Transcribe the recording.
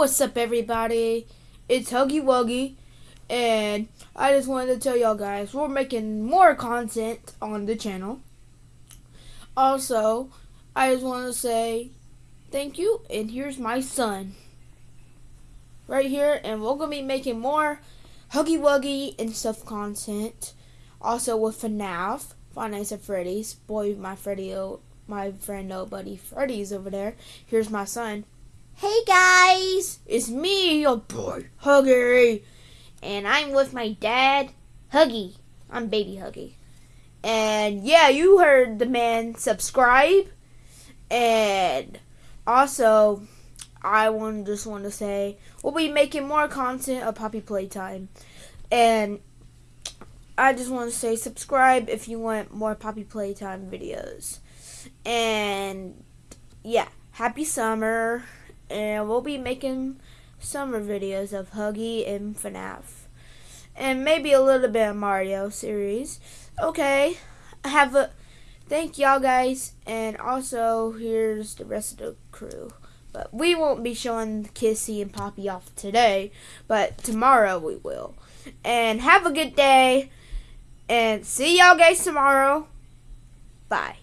What's up, everybody? It's Huggy Wuggy, and I just wanted to tell y'all guys we're making more content on the channel. Also, I just want to say thank you, and here's my son right here, and we're gonna be making more Huggy Wuggy and stuff content. Also with FNAF, Five Nights at Freddy's. Boy, my Freddy, my friend, nobody, Freddy's over there. Here's my son. Hey guys, it's me, your boy, Huggy. And I'm with my dad, Huggy. I'm baby Huggy. And yeah, you heard the man subscribe. And also, I want just want to say we'll be making more content of Poppy Playtime. And I just want to say subscribe if you want more Poppy Playtime videos. And yeah, happy summer and we'll be making summer videos of Huggy and FNAF. And maybe a little bit of Mario series. Okay, have a thank y'all guys, and also here's the rest of the crew. But we won't be showing Kissy and Poppy off today, but tomorrow we will. And have a good day, and see y'all guys tomorrow. Bye.